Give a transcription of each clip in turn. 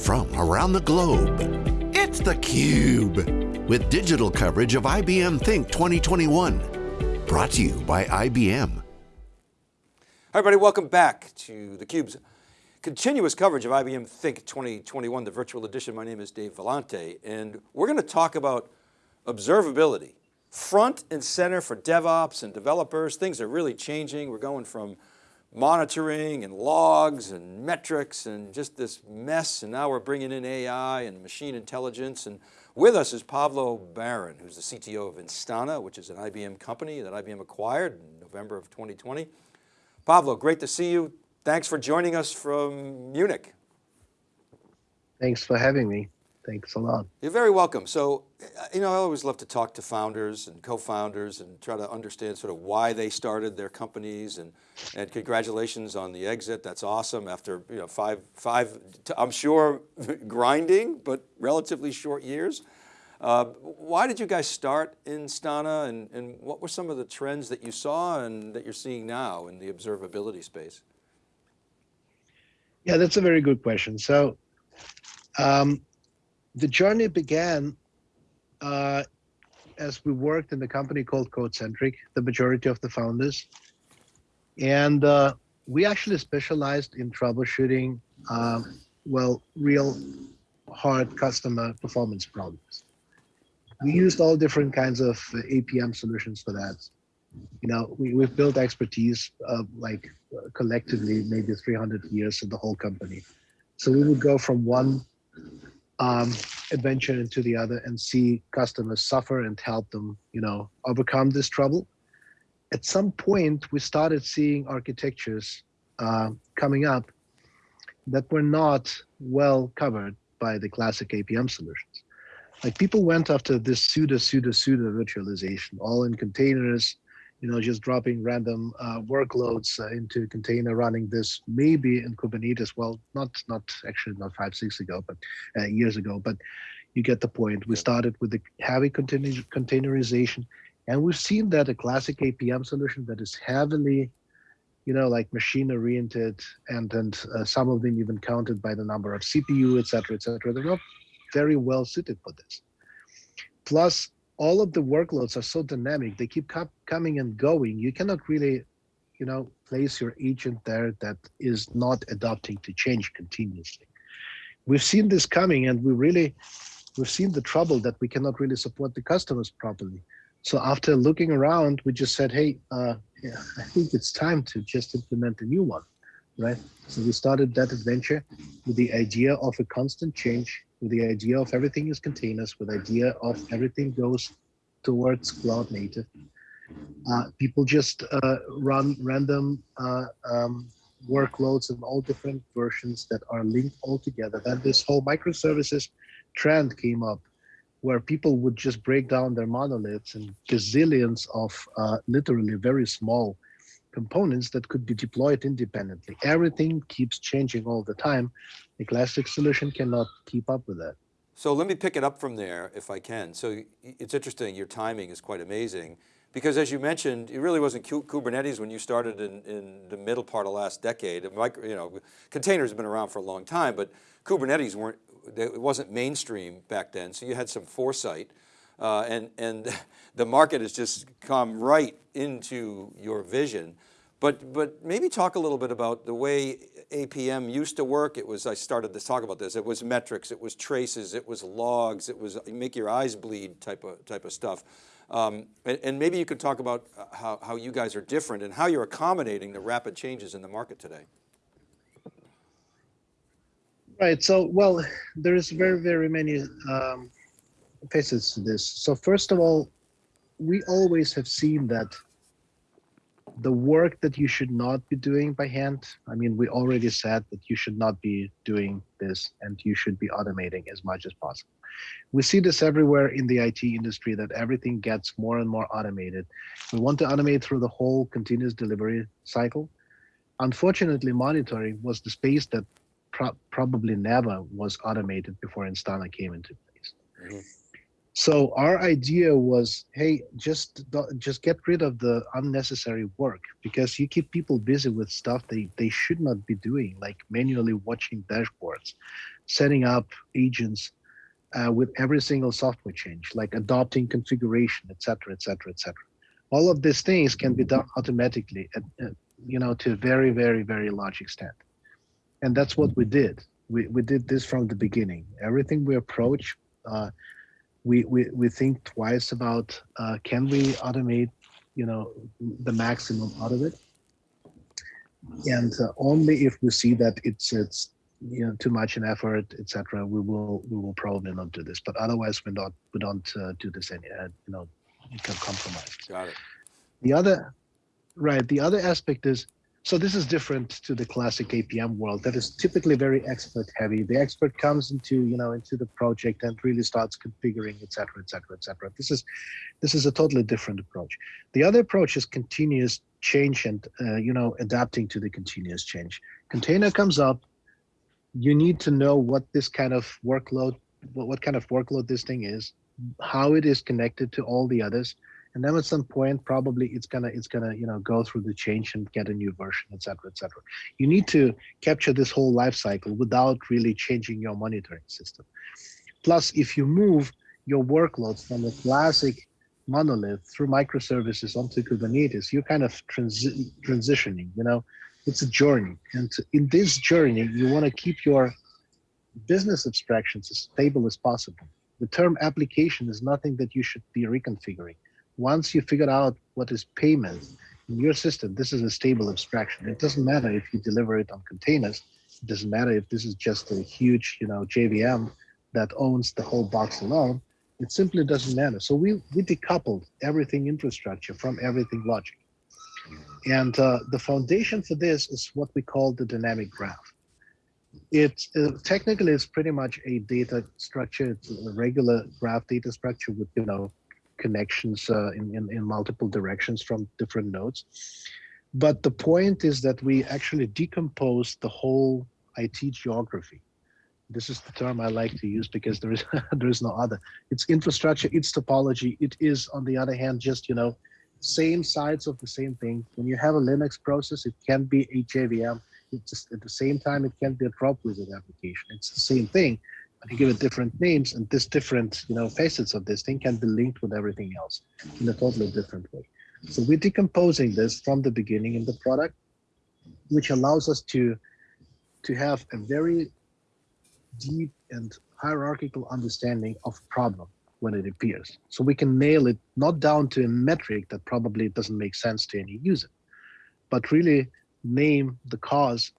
from around the globe. It's theCUBE, with digital coverage of IBM Think 2021. Brought to you by IBM. Hi everybody, welcome back to theCUBE's continuous coverage of IBM Think 2021, the virtual edition. My name is Dave Vellante, and we're going to talk about observability. Front and center for DevOps and developers, things are really changing. We're going from monitoring and logs and metrics and just this mess. And now we're bringing in AI and machine intelligence. And with us is Pavlo Baron, who's the CTO of Instana, which is an IBM company that IBM acquired in November of 2020. Pavlo, great to see you. Thanks for joining us from Munich. Thanks for having me. Thanks a lot. You're very welcome. So, you know, I always love to talk to founders and co-founders and try to understand sort of why they started their companies and, and congratulations on the exit. That's awesome after, you know, five, five, I'm sure grinding, but relatively short years. Uh, why did you guys start Instana and, and what were some of the trends that you saw and that you're seeing now in the observability space? Yeah, that's a very good question. So um, the journey began uh, as we worked in the company called CodeCentric, the majority of the founders. And uh, we actually specialized in troubleshooting, um, well, real hard customer performance problems. We used all different kinds of uh, APM solutions for that. You know, we, we've built expertise uh, like uh, collectively maybe 300 years in the whole company. So we would go from one um, adventure into the other and see customers suffer and help them, you know, overcome this trouble. At some point, we started seeing architectures uh, coming up that were not well covered by the classic APM solutions. Like people went after this pseudo, pseudo, pseudo virtualization, all in containers, you know, just dropping random uh, workloads uh, into container, running this maybe in Kubernetes. Well, not not actually not five six ago, but uh, years ago. But you get the point. We started with the heavy container containerization, and we've seen that a classic APM solution that is heavily, you know, like machine oriented, and and uh, some of them even counted by the number of CPU, et cetera, et cetera. They're not very well suited for this. Plus, all of the workloads are so dynamic they keep coming and going. You cannot really you know place your agent there that is not adapting to change continuously. We've seen this coming and we really we've seen the trouble that we cannot really support the customers properly. So after looking around we just said hey uh, yeah, i think it's time to just implement a new one right so we started that adventure with the idea of a constant change with the idea of everything is containers, with the idea of everything goes towards cloud native. Uh, people just uh, run random uh, um, workloads in all different versions that are linked all together. Then this whole microservices trend came up where people would just break down their monoliths and gazillions of uh, literally very small components that could be deployed independently. Everything keeps changing all the time. The classic solution cannot keep up with that. So let me pick it up from there if I can. So it's interesting, your timing is quite amazing because as you mentioned, it really wasn't Kubernetes when you started in, in the middle part of last decade. Micro, you know, containers have been around for a long time, but Kubernetes weren't, it wasn't mainstream back then. So you had some foresight uh, and, and the market has just come right into your vision. But, but maybe talk a little bit about the way APM used to work. It was, I started to talk about this, it was metrics, it was traces, it was logs, it was make your eyes bleed type of, type of stuff. Um, and, and, maybe you could talk about how, how you guys are different and how you're accommodating the rapid changes in the market today. Right, so, well, there's very, very many um, facets to this. So first of all, we always have seen that the work that you should not be doing by hand, I mean, we already said that you should not be doing this and you should be automating as much as possible. We see this everywhere in the IT industry that everything gets more and more automated. We want to automate through the whole continuous delivery cycle. Unfortunately, monitoring was the space that pro probably never was automated before Instana came into place. Mm -hmm. So our idea was, hey, just just get rid of the unnecessary work because you keep people busy with stuff they they should not be doing, like manually watching dashboards. setting up agents uh, with every single software change, like adopting configuration, etc., etc., etc. All of these things can be done automatically, at, uh, you know, to a very, very, very large extent. And that's what we did. We, we did this from the beginning. Everything we approach, uh, we, we, we think twice about, uh, can we automate, you know, the maximum out of it? And uh, only if we see that it's, it's you know too much in effort etc we will we will probably not do this but otherwise we not we don't uh, do this any uh, you know you can compromise Got it. the other right the other aspect is so this is different to the classic apm world that is typically very expert heavy. The expert comes into you know into the project and really starts configuring etc etc etc this is this is a totally different approach. The other approach is continuous change and uh, you know adapting to the continuous change. Container comes up. You need to know what this kind of workload, what, what kind of workload this thing is, how it is connected to all the others. And then at some point, probably it's gonna it's gonna you know go through the change and get a new version, etc., etc. You need to capture this whole life cycle without really changing your monitoring system. Plus, if you move your workloads from the classic monolith through microservices onto Kubernetes, you're kind of transi transitioning. You know, it's a journey. And in this journey, you want to keep your business abstractions as stable as possible. The term application is nothing that you should be reconfiguring. Once you figure out what is payment in your system, this is a stable abstraction. It doesn't matter if you deliver it on containers. It doesn't matter if this is just a huge, you know, JVM that owns the whole box alone. It simply doesn't matter. So we, we decoupled everything infrastructure from everything logic. And uh, the foundation for this is what we call the dynamic graph. It uh, technically it's pretty much a data structure. It's a regular graph data structure with you know connections uh, in, in in multiple directions from different nodes. But the point is that we actually decompose the whole IT geography. This is the term I like to use because there is there is no other. It's infrastructure, it's topology. It is on the other hand just you know same sides of the same thing. When you have a Linux process, it can be a JVM. It's just at the same time, it can be a Dropwizard application. It's the same thing, you give it different names, and this different, you know, facets of this thing can be linked with everything else in a totally different way. So we're decomposing this from the beginning in the product, which allows us to to have a very deep and hierarchical understanding of problem when it appears. So we can nail it not down to a metric that probably doesn't make sense to any user, but really name the cause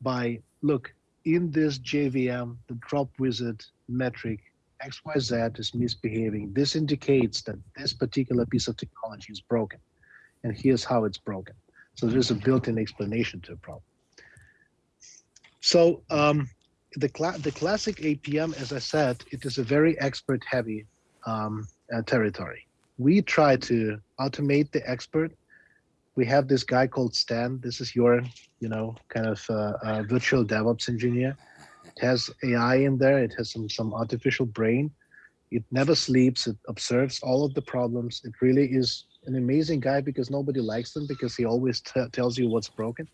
by, look, in this JVM, the drop wizard metric XYZ is misbehaving. This indicates that this particular piece of technology is broken. And here's how it's broken. So there's a built-in explanation to a problem. So um, the, cl the classic APM, as I said, it is a very expert heavy um, uh, territory. We try to automate the expert. We have this guy called Stan. This is your, you know, kind of uh, uh, virtual DevOps engineer. It has AI in there. It has some some artificial brain. It never sleeps. It observes all of the problems. It really is an amazing guy because nobody likes him because he always tells you what's broken.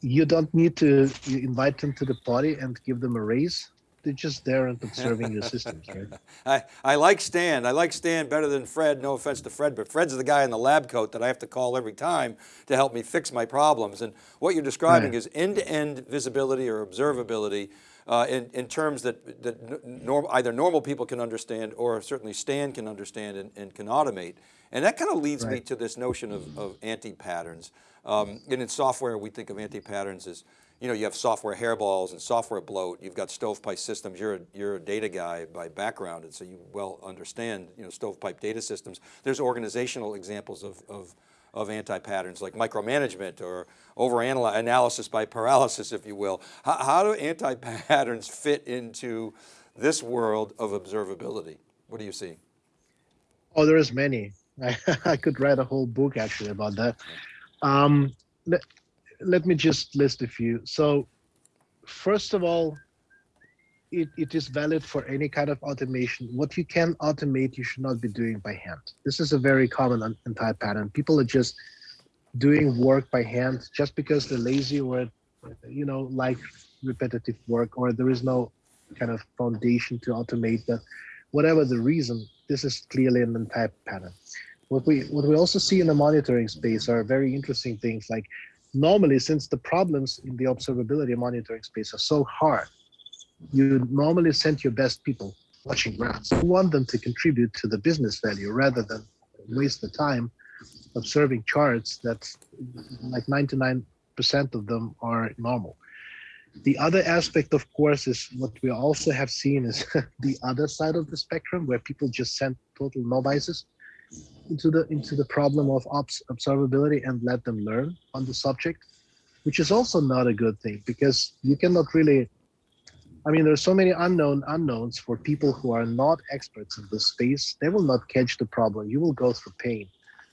You don't need to invite them to the party and give them a raise they're just there and observing your systems, right? I, I like Stan. I like Stan better than Fred. No offense to Fred, but Fred's the guy in the lab coat that I have to call every time to help me fix my problems. And what you're describing right. is end-to-end -end visibility or observability uh, in, in terms that, that norm, either normal people can understand or certainly Stan can understand and, and can automate. And that kind of leads right. me to this notion of, of anti-patterns. Um, and in software, we think of anti-patterns as you know, you have software hairballs and software bloat. You've got stovepipe systems. You're a, you're a data guy by background, and so you well understand, you know, stovepipe data systems. There's organizational examples of, of, of anti-patterns like micromanagement or over analysis by paralysis, if you will. How, how do anti-patterns fit into this world of observability? What do you see? Oh, there's many. I, I could write a whole book actually about that. Um, let me just list a few. So first of all, it, it is valid for any kind of automation. What you can automate, you should not be doing by hand. This is a very common anti-pattern. People are just doing work by hand just because they're lazy or, you know, like repetitive work or there is no kind of foundation to automate that. Whatever the reason, this is clearly an entire pattern. What we what we also see in the monitoring space are very interesting things like normally since the problems in the observability monitoring space are so hard, you normally send your best people watching graphs. You want them to contribute to the business value rather than waste the time observing charts that like 99% of them are normal. The other aspect, of course, is what we also have seen is the other side of the spectrum where people just send total novices into the into the problem of observability and let them learn on the subject, which is also not a good thing because you cannot really I mean, there's so many unknown unknowns for people who are not experts in this space. They will not catch the problem. You will go through pain,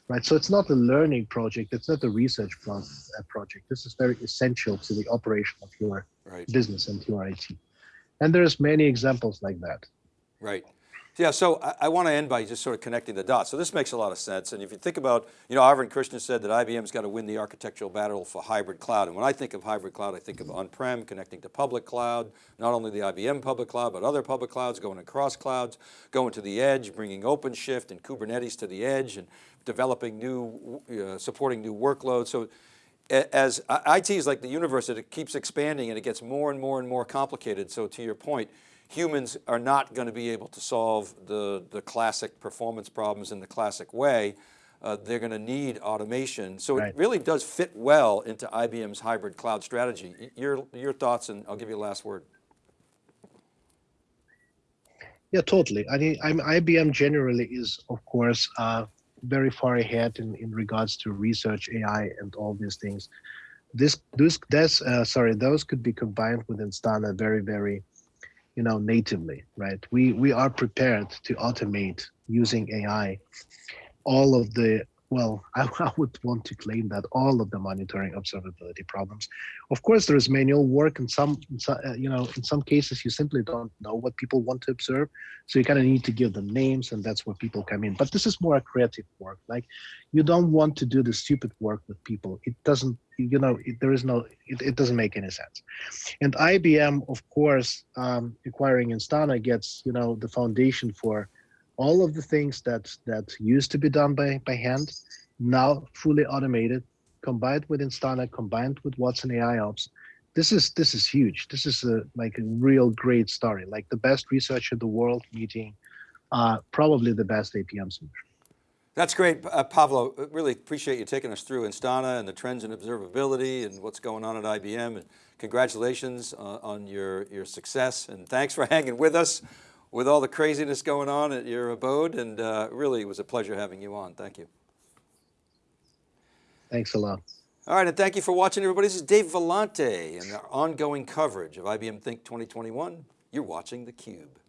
right? So it's not a learning project. It's not a research uh, project. This is very essential to the operation of your right. business and your IT. And there's many examples like that. Right. Yeah, so I, I want to end by just sort of connecting the dots. So this makes a lot of sense. And if you think about, you know, Arvind Krishna said that IBM's got to win the architectural battle for hybrid cloud. And when I think of hybrid cloud, I think of on-prem connecting to public cloud, not only the IBM public cloud, but other public clouds going across clouds, going to the edge, bringing OpenShift and Kubernetes to the edge and developing new, uh, supporting new workloads. So as IT is like the universe, it keeps expanding and it gets more and more and more complicated. So to your point, humans are not going to be able to solve the, the classic performance problems in the classic way. Uh, they're going to need automation. So right. it really does fit well into IBM's hybrid cloud strategy. Your, your thoughts, and I'll give you a last word. Yeah, totally. I mean, I'm, IBM generally is, of course, uh, very far ahead in, in regards to research, AI, and all these things. This, this, this, uh, sorry, those could be combined with Instana very, very you know, natively, right? We we are prepared to automate using AI all of the well, I, I, would want to claim that all of the monitoring observability problems. Of course, there is manual work and some, uh, you know, in some cases you simply don't know what people want to observe. So you kind of need to give them names and that's where people come in. But this is more a creative work. Like you don't want to do the stupid work with people. It doesn't, you know, it, there is no, it, it, doesn't make any sense. And IBM, of course, um, acquiring Instana gets, you know, the foundation for all of the things that that used to be done by by hand now fully automated combined with instana combined with watson ai ops. This is this is huge. This is a like a real great story. Like the best research in the world meeting uh, probably the best apm solution. That's great, uh, Pavlo. Really appreciate you taking us through Instana and the trends in observability and what's going on at IBM. And congratulations uh, on your, your success. And thanks for hanging with us with all the craziness going on at your abode and uh, really it was a pleasure having you on. Thank you. Thanks a lot. All right, and thank you for watching everybody. This is Dave Vellante and our ongoing coverage of IBM Think 2021. You're watching theCUBE.